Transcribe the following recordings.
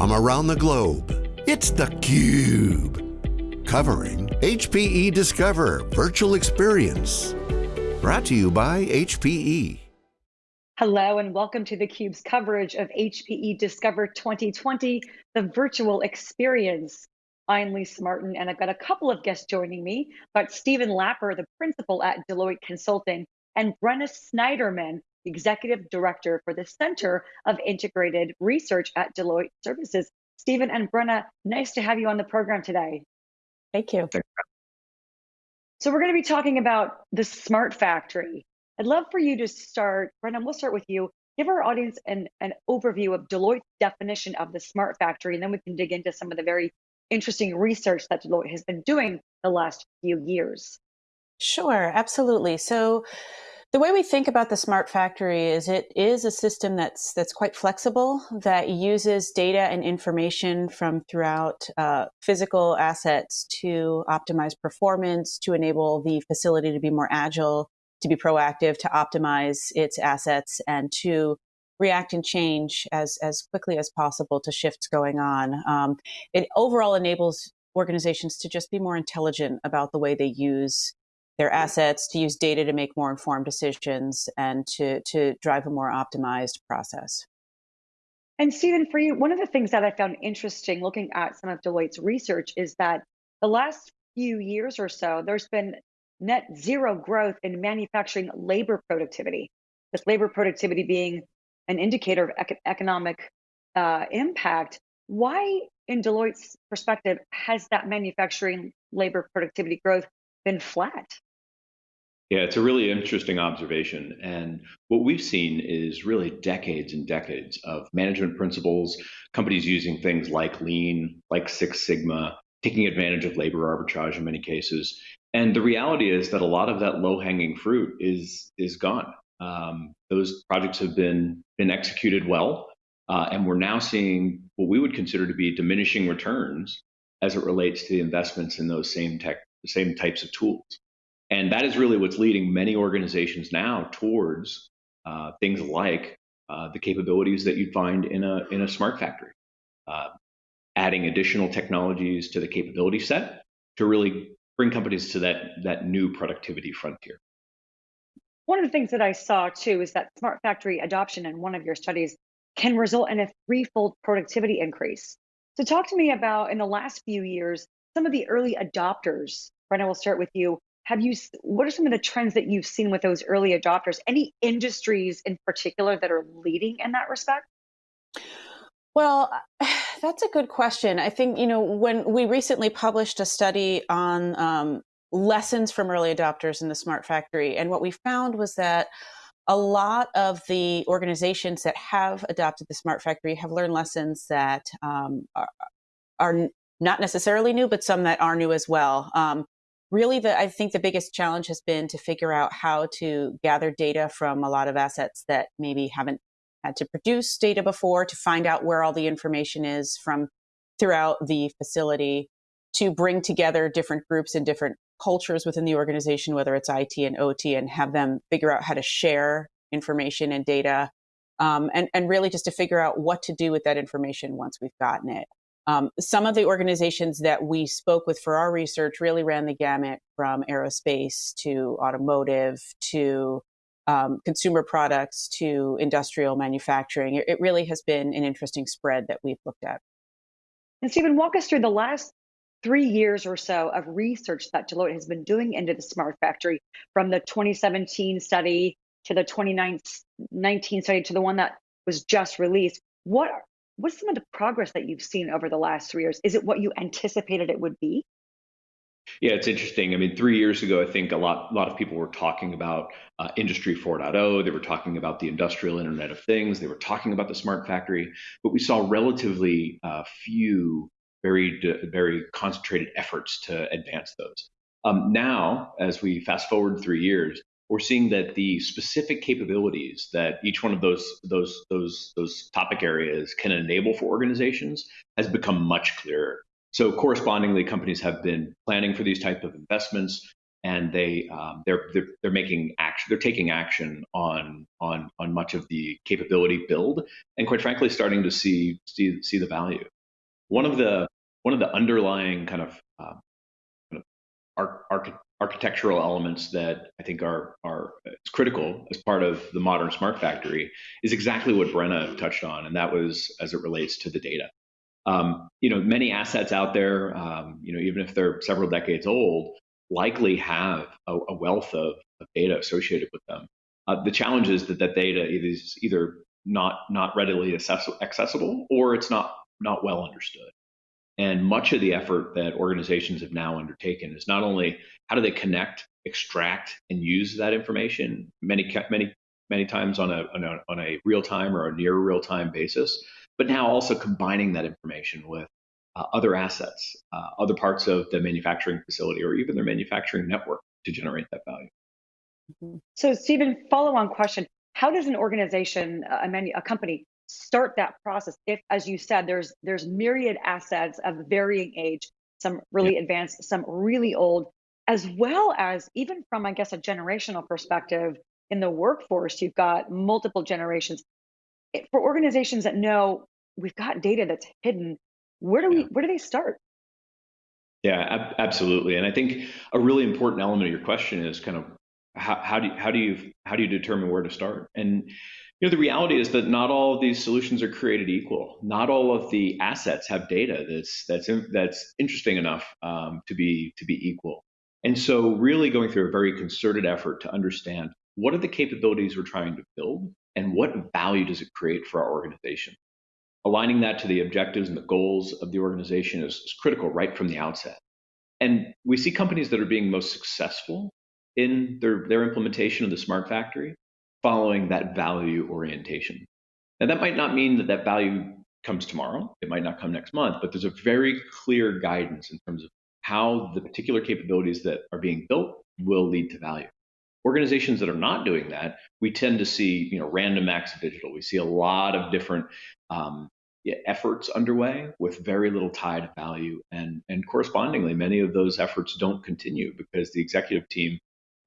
from around the globe. It's theCUBE, covering HPE Discover Virtual Experience. Brought to you by HPE. Hello and welcome to theCUBE's coverage of HPE Discover 2020, the virtual experience. I'm Lisa Martin and I've got a couple of guests joining me, but Stephen Laaper, the principal at Deloitte Consulting, and Brenna Sniderman, Executive Director for the Center of Integrated Research at Deloitte Services. Stephen and Brenna, nice to have you on the program today. Thank you. So we're going to be talking about the smart factory. I'd love for you to start, Brenna, we'll start with you. Give our audience an, an overview of Deloitte's definition of the smart factory, and then we can dig into some of the very interesting research that Deloitte has been doing the last few years. Sure, absolutely. So the way we think about the smart factory is it is a system that's that's quite flexible that uses data and information from throughout uh, physical assets to optimize performance, to enable the facility to be more agile, to be proactive, to optimize its assets, and to react and change as as quickly as possible to shifts going on. Um, it overall enables organizations to just be more intelligent about the way they use their assets, to use data to make more informed decisions, and to, to drive a more optimized process. And Stephen, for you, one of the things that I found interesting looking at some of Deloitte's research is that the last few years or so, there's been net zero growth in manufacturing labor productivity. This labor productivity being an indicator of ec economic uh, impact. Why, in Deloitte's perspective, has that manufacturing labor productivity growth been flat? Yeah, it's a really interesting observation. And what we've seen is really decades and decades of management principles, companies using things like lean, like Six Sigma, taking advantage of labor arbitrage in many cases. And the reality is that a lot of that low hanging fruit is, is gone. Um, those projects have been, been executed well. Uh, and we're now seeing what we would consider to be diminishing returns as it relates to the investments in those same tech, same types of tools. And that is really what's leading many organizations now towards uh, things like uh, the capabilities that you'd find in a, in a smart factory. Uh, adding additional technologies to the capability set to really bring companies to that, that new productivity frontier. One of the things that I saw too is that smart factory adoption in one of your studies can result in a threefold productivity increase. So talk to me about in the last few years, some of the early adopters. Brenna, we'll start with you have you what are some of the trends that you've seen with those early adopters? Any industries in particular that are leading in that respect? Well that's a good question. I think you know when we recently published a study on um, lessons from early adopters in the smart factory and what we found was that a lot of the organizations that have adopted the smart factory have learned lessons that um, are, are, not necessarily new, but some that are new as well. Um, really the i think the biggest challenge has been to figure out how to gather data from a lot of assets that maybe haven't had to produce data before to find out where all the information is from throughout the facility to bring together different groups and different cultures within the organization whether it's it and ot and have them figure out how to share information and data um, and, and really just to figure out what to do with that information once we've gotten it um, some of the organizations that we spoke with for our research really ran the gamut from aerospace to automotive to um, consumer products to industrial manufacturing. It, it really has been an interesting spread that we've looked at. And Stephen, walk us through the last three years or so of research that Deloitte has been doing into the smart factory from the 2017 study to the 2019 study to the one that was just released. What what's some of the progress that you've seen over the last three years? Is it what you anticipated it would be? Yeah, it's interesting. I mean, three years ago, I think a lot, a lot of people were talking about uh, Industry 4.0. They were talking about the industrial Internet of Things. They were talking about the smart factory, but we saw relatively uh, few, very, very concentrated efforts to advance those. Um, now, as we fast forward three years, we're seeing that the specific capabilities that each one of those those those those topic areas can enable for organizations has become much clearer. So correspondingly, companies have been planning for these type of investments. and they um, they're, they're they're making action they're taking action on on on much of the capability build and quite frankly starting to see see see the value one of the one of the underlying kind of, uh, kind of arch, architectural elements that I think are are critical as part of the modern smart factory is exactly what Brenna touched on, and that was as it relates to the data. Um, you know, many assets out there, um, you know, even if they're several decades old, likely have a, a wealth of, of, data associated with them. Uh, the challenge is that that data is either not not readily accessible or it's not not well understood. And much of the effort that organizations have now undertaken is not only how do they connect, extract, and use that information many many many times on a on a, on a real time or a near real time basis, but now also combining that information with uh, other assets, uh, other parts of the manufacturing facility, or even their manufacturing network to generate that value. Mm-hmm. So, Stephen, follow on question How does an organization, a, manu- a company, start that process. If as you said there's there's myriad assets of varying age some really yeah. advanced some really old as well as even from i guess a generational perspective in the workforce you've got multiple generations. For organizations that know we've got data that's hidden where do we where do they start? Yeah ab- absolutely. And i think a really important element of your question is kind of how, how do you, how do you how do you determine where to start? And you know the reality is that not all of these solutions are created equal. Not all of the assets have data that's that's that's interesting enough um, to be to be equal. And so really going through a very concerted effort to understand what are the capabilities we're trying to build and what value does it create for our organization? Aligning that to the objectives and the goals of the organization is, is critical right from the outset. And we see companies that are being most successful in their, their implementation of the smart factory following that value orientation. Now, that might not mean that that value comes tomorrow, it might not come next month, but there's a very clear guidance in terms of how the particular capabilities that are being built will lead to value. Organizations that are not doing that, we tend to see, you know, random acts of digital. We see a lot of different um, efforts underway with very little tied to value, and and correspondingly, many of those efforts don't continue because the executive team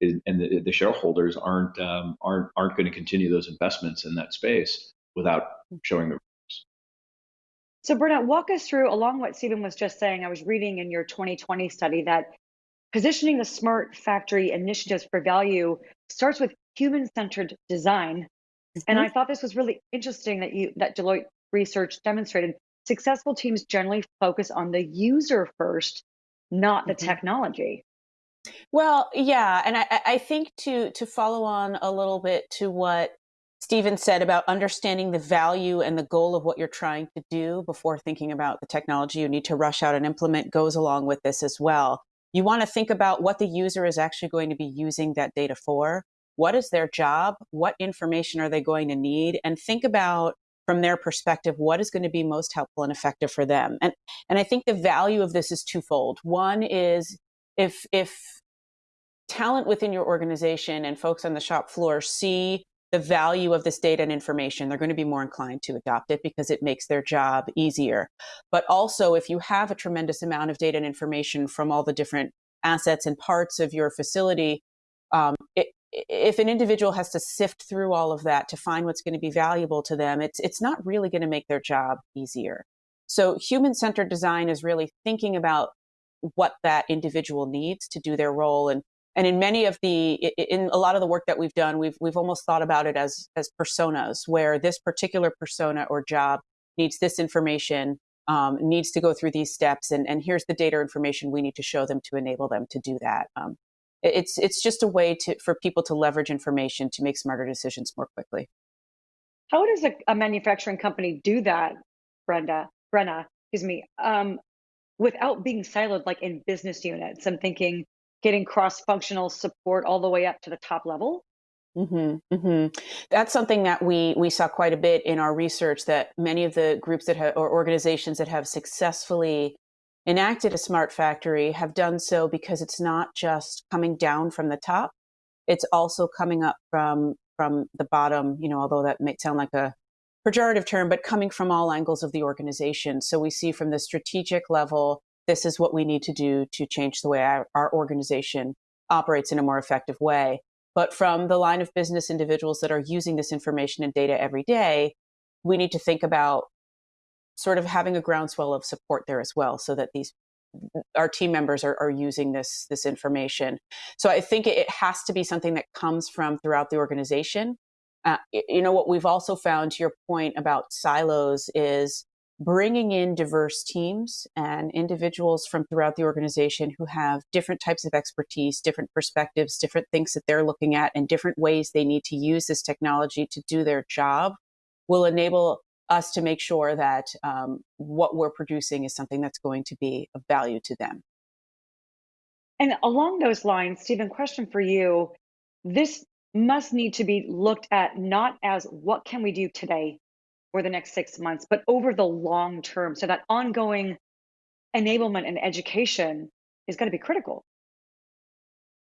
is, and the, the, shareholders aren't um, aren't aren't going to continue those investments in that space without showing the results. so, Brenna, walk us through along what Stephen was just saying. I was reading in your 2020 study that Positioning the smart factory initiatives for value starts with human-centered design. Mm-hmm. And I thought this was really interesting that you that Deloitte research demonstrated successful teams generally focus on the user first, not the mm-hmm. technology. Well, yeah, and I, I think to to follow on a little bit to what Stephen said about understanding the value and the goal of what you're trying to do before thinking about the technology you need to rush out and implement goes along with this as well. You want to think about what the user is actually going to be using that data for. What is their job? What information are they going to need? And think about from their perspective what is going to be most helpful and effective for them. And and I think the value of this is twofold. One is if if talent within your organization and folks on the shop floor see the value of this data and information, they're going to be more inclined to adopt it because it makes their job easier. But also, if you have a tremendous amount of data and information from all the different assets and parts of your facility, um, it, if an individual has to sift through all of that to find what's going to be valuable to them, it's it's not really going to make their job easier. So human-centered design is really thinking about what that individual needs to do their role and and in many of the in a lot of the work that we've done we've we've almost thought about it as as personas where this particular persona or job needs this information um, needs to go through these steps and and here's the data information we need to show them to enable them to do that. Um, it's it's just a way to for people to leverage information to make smarter decisions more quickly. How does a, a manufacturing company do that brenda brenna excuse me? Um, without being siloed like in business units i'm thinking getting cross-functional support all the way up to the top level? Mm-hmm, mm-hmm. That's something that we we saw quite a bit in our research. That many of the groups that or organizations that have successfully enacted a smart factory have done so because it's not just coming down from the top; it's also coming up from from the bottom. You know, although that may sound like a pejorative term, but coming from all angles of the organization. So we see from the strategic level this is what we need to do to change the way our, our organization operates in a more effective way. But from the line of business individuals that are using this information and data every day, we need to think about sort of having a groundswell of support there as well so that these our team members are, are using this this information so i think it has to be something that comes from throughout the organization uh, you know what we've also found to your point about silos is bringing in diverse teams and individuals from throughout the organization who have different types of expertise, different perspectives, different things that they're looking at, and different ways they need to use this technology to do their job will enable us to make sure that um, what we're producing is something that's going to be of value to them. And along those lines, Stephen, question for you. This must need to be looked at not as what can we do today or the next six months, but over the long term. So that ongoing enablement and education is going to be critical.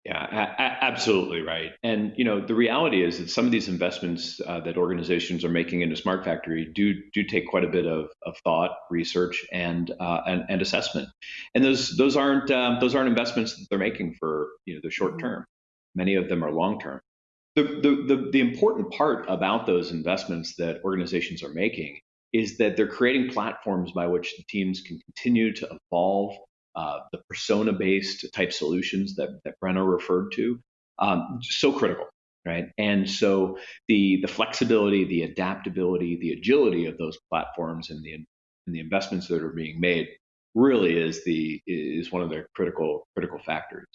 Yeah, absolutely right. And you know, the reality is that some of these investments uh, that organizations are making into Smart Factory do do take quite a bit of, of thought, research, and, uh, and and assessment. And those those aren't um, those aren't investments that they're making for you know the short mm-hmm. term. Many of them are long term. The, the the the important part about those investments that organizations are making is that they're creating platforms by which the teams can continue to evolve uh, the persona based type solutions that, that Brenna referred to, um, so critical, right? And so the, the flexibility, the adaptability, the agility of those platforms and the, and the investments that are being made really is the is one of the critical critical factors.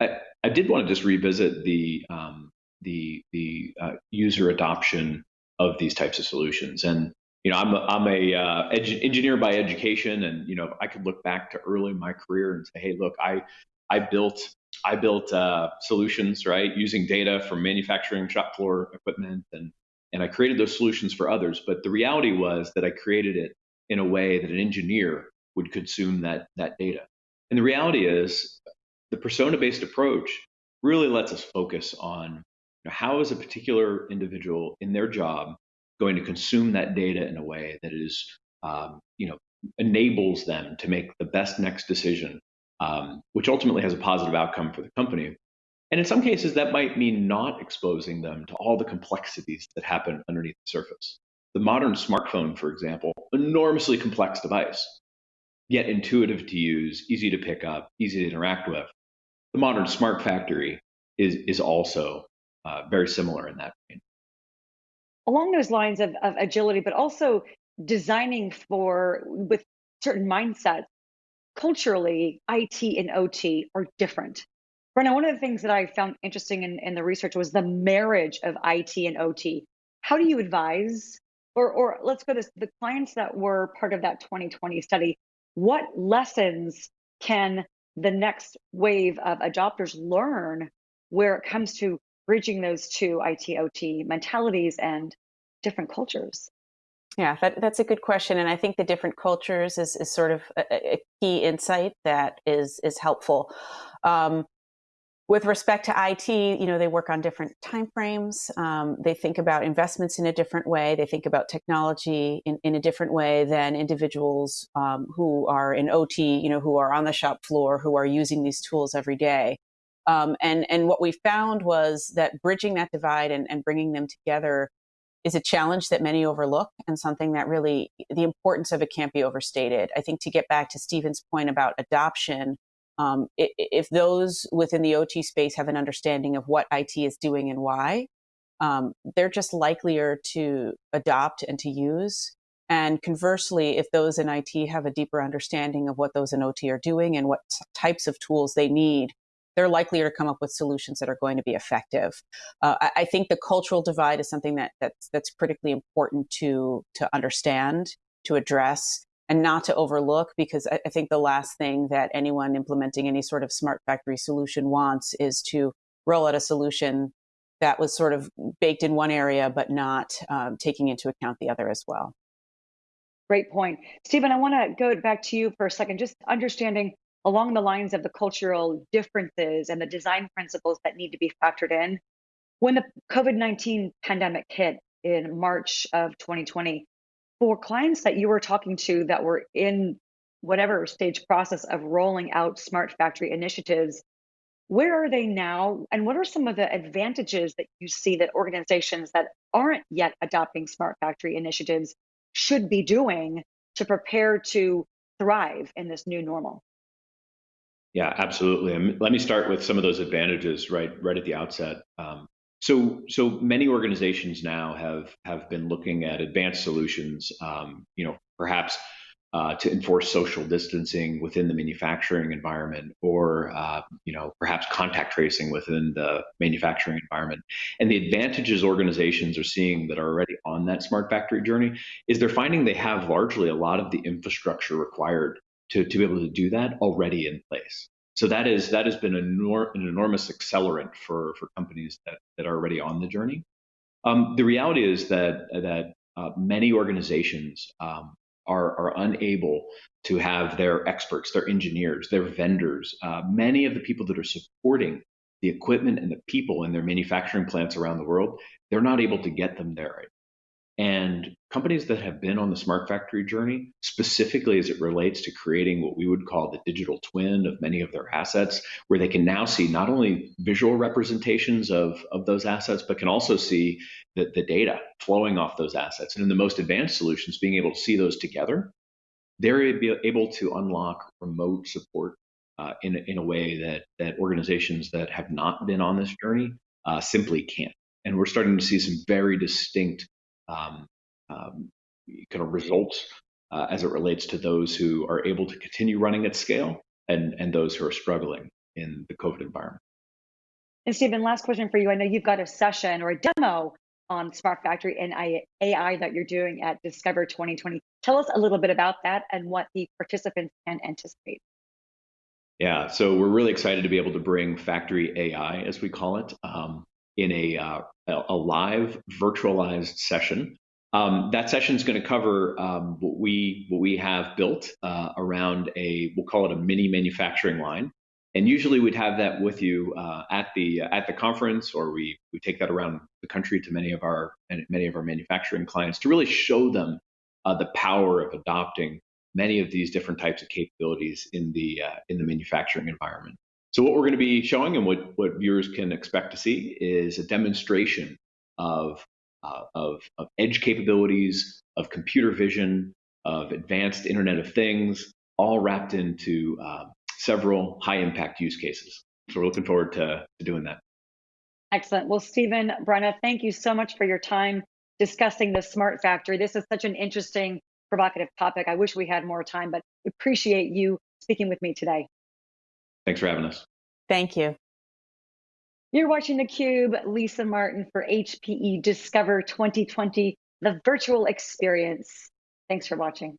I, I did want to just revisit the um, the the uh, user adoption of these types of solutions and you know, I'm a, I'm a uh, edu- engineer by education, and you know, I could look back to early in my career and say, hey, look, I I built I built uh, solutions right using data from manufacturing shop floor equipment, and and I created those solutions for others. But the reality was that I created it in a way that an engineer would consume that that data. And the reality is, the persona-based approach really lets us focus on how is a particular individual in their job going to consume that data in a way that is, um, you know, enables them to make the best next decision, um, which ultimately has a positive outcome for the company. And in some cases, that might mean not exposing them to all the complexities that happen underneath the surface. The modern smartphone, for example, enormously complex device, yet intuitive to use, easy to pick up, easy to interact with. The modern smart factory is, is also uh, very similar in that vein along those lines of, of agility, but also designing for with certain mindsets. Culturally, IT and OT are different. Brenna, one of the things that I found interesting in, in the research was the marriage of IT and OT. How do you advise, or, or let's go to the clients that were part of that 2020 study, what lessons can the next wave of adopters learn where it comes to bridging those two IT OT mentalities and different cultures? Yeah, that, that's a good question, and I think the different cultures is, is sort of a, a key insight that is is helpful. Um, with respect to IT, you know, they work on different timeframes. Um, they think about investments in a different way. They think about technology in, in a different way than individuals um, who are in OT, you know, who are on the shop floor, who are using these tools every day. Um, and and what we found was that bridging that divide and, and bringing them together is a challenge that many overlook and something that really the importance of it can't be overstated. I think to get back to Stephen's point about adoption, um, if those within the OT space have an understanding of what IT is doing and why, um, they're just likelier to adopt and to use. And conversely, if those in IT have a deeper understanding of what those in OT are doing and what types of tools they need they're likelier to come up with solutions that are going to be effective. Uh, I, I, think the cultural divide is something that that's that's critically important to to understand, to address, and not to overlook. Because I, I think the last thing that anyone implementing any sort of smart factory solution wants is to roll out a solution that was sort of baked in one area but not um, taking into account the other as well. Great point. Stephen, I want to go back to you for a second, just understanding along the lines of the cultural differences and the design principles that need to be factored in. When the COVID 19 pandemic hit in March of 2020, for clients that you were talking to that were in whatever stage process of rolling out smart factory initiatives, Where are they now? And what are some of the advantages that you see that organizations that aren't yet adopting smart factory initiatives should be doing to prepare to thrive in this new normal? Yeah, absolutely. Let me start with some of those advantages right right at the outset. Um, so so many organizations now have have been looking at advanced solutions. Um, you know, perhaps uh, to enforce social distancing within the manufacturing environment, or uh, you know, perhaps contact tracing within the manufacturing environment. And the advantages organizations are seeing that are already on that smart factory journey is they're finding they have largely a lot of the infrastructure required to, to be able to do that already in place. So that is that has been an, enor- an enormous accelerant for for companies that that are already on the journey. Um, the reality is that that uh, many organizations um, are are unable to have their experts, their engineers, their vendors, uh, many of the people that are supporting the equipment and the people in their manufacturing plants around the world, they're not able to get them there and companies that have been on the smart factory journey, specifically as it relates to creating what we would call the digital twin of many of their assets, where they can now see not only visual representations of, of those assets, but can also see the, the data flowing off those assets. And in the most advanced solutions, being able to see those together, they're able to unlock remote support uh, in, in a way that, that organizations that have not been on this journey uh, simply can't. And we're starting to see some very distinct um, um, kind of results uh, as it relates to those who are able to continue running at scale and, and those who are struggling in the COVID environment. And Stephen, last question for you. I know you've got a session or a demo on Smart Factory and AI that you're doing at Discover 2020. Tell us a little bit about that and what the participants can anticipate. Yeah, so we're really excited to be able to bring Factory AI, as we call it, um, in a, uh, a live virtualized session. Um, that session is going to cover um, what we what we have built uh, around a we'll call it a mini manufacturing line, and usually we'd have that with you uh, at the at the conference, or we we take that around the country to many of our many of our manufacturing clients to really show them uh, the power of adopting many of these different types of capabilities in the uh, in the manufacturing environment. So what we're going to be showing and what, what viewers can expect to see is a demonstration of, uh, of, of edge capabilities, of computer vision, of advanced Internet of Things, all wrapped into uh, several high impact use cases. So we're looking forward to, to doing that. Excellent. Well, Stephen, Brenna, thank you so much for your time discussing the smart factory. This is such an interesting, provocative topic. I wish we had more time, but appreciate you speaking with me today. Thanks for having us. Thank you. You're watching theCUBE, Lisa Martin for HPE Discover 2020, the virtual experience. Thanks for watching.